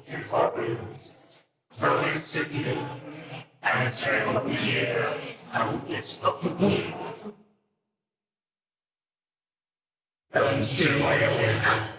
Zombies. Zombies to you. And it's very of the air and will get up to me. Don't awake.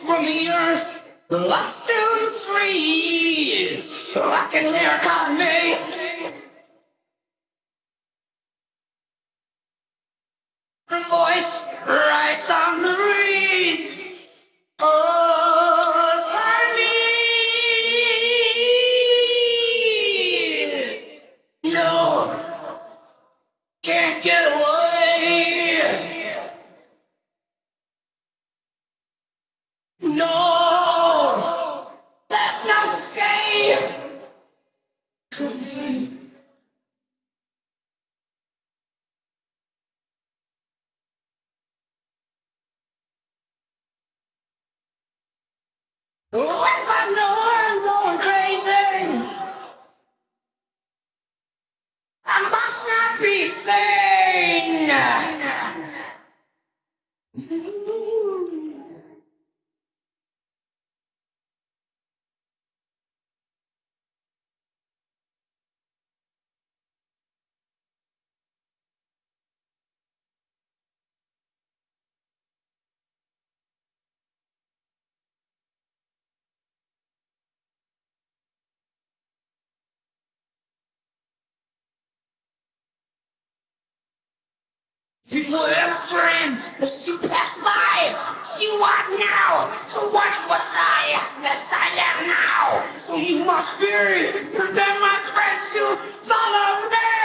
From the earth, locked through the trees, I can hear calling I know I'm going crazy, I must not be sane. People have friends, as you pass by, you are now, so watch was I, as I am now. So you must be, prevent my friends to follow me.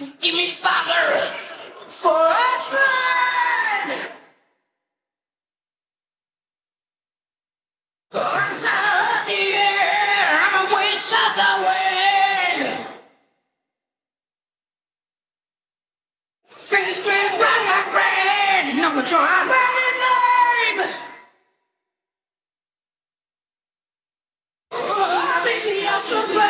Give me father for a friend. Arms out the air, I'm a wish of the wind. Fingers grip round my brain, no control, I'm lame. Oh, I'm your